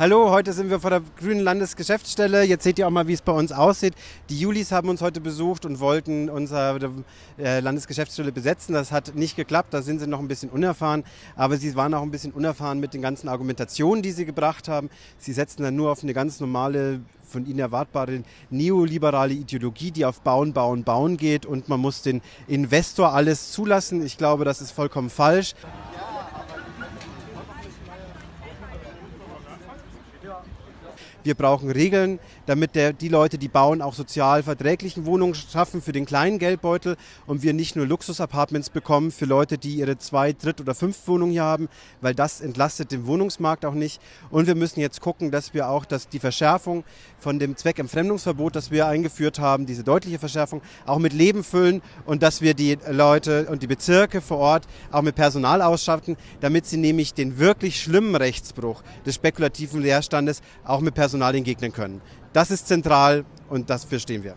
Hallo, heute sind wir vor der Grünen Landesgeschäftsstelle. Jetzt seht ihr auch mal, wie es bei uns aussieht. Die Julis haben uns heute besucht und wollten unsere äh, Landesgeschäftsstelle besetzen. Das hat nicht geklappt, da sind sie noch ein bisschen unerfahren. Aber sie waren auch ein bisschen unerfahren mit den ganzen Argumentationen, die sie gebracht haben. Sie setzen dann nur auf eine ganz normale von ihnen erwartbare neoliberale Ideologie, die auf Bauen, Bauen, Bauen geht und man muss den Investor alles zulassen. Ich glaube, das ist vollkommen falsch. 对啊。Wir brauchen Regeln, damit der, die Leute, die bauen, auch sozial verträglichen Wohnungen schaffen für den kleinen Geldbeutel und wir nicht nur Luxusapartments bekommen für Leute, die ihre zwei, dritt oder fünf Wohnungen hier haben, weil das entlastet den Wohnungsmarkt auch nicht. Und wir müssen jetzt gucken, dass wir auch dass die Verschärfung von dem Zweckentfremdungsverbot, das wir eingeführt haben, diese deutliche Verschärfung, auch mit Leben füllen und dass wir die Leute und die Bezirke vor Ort auch mit Personal ausstatten, damit sie nämlich den wirklich schlimmen Rechtsbruch des spekulativen Leerstandes auch mit Personal entgegnen können. Das ist zentral und dafür stehen wir.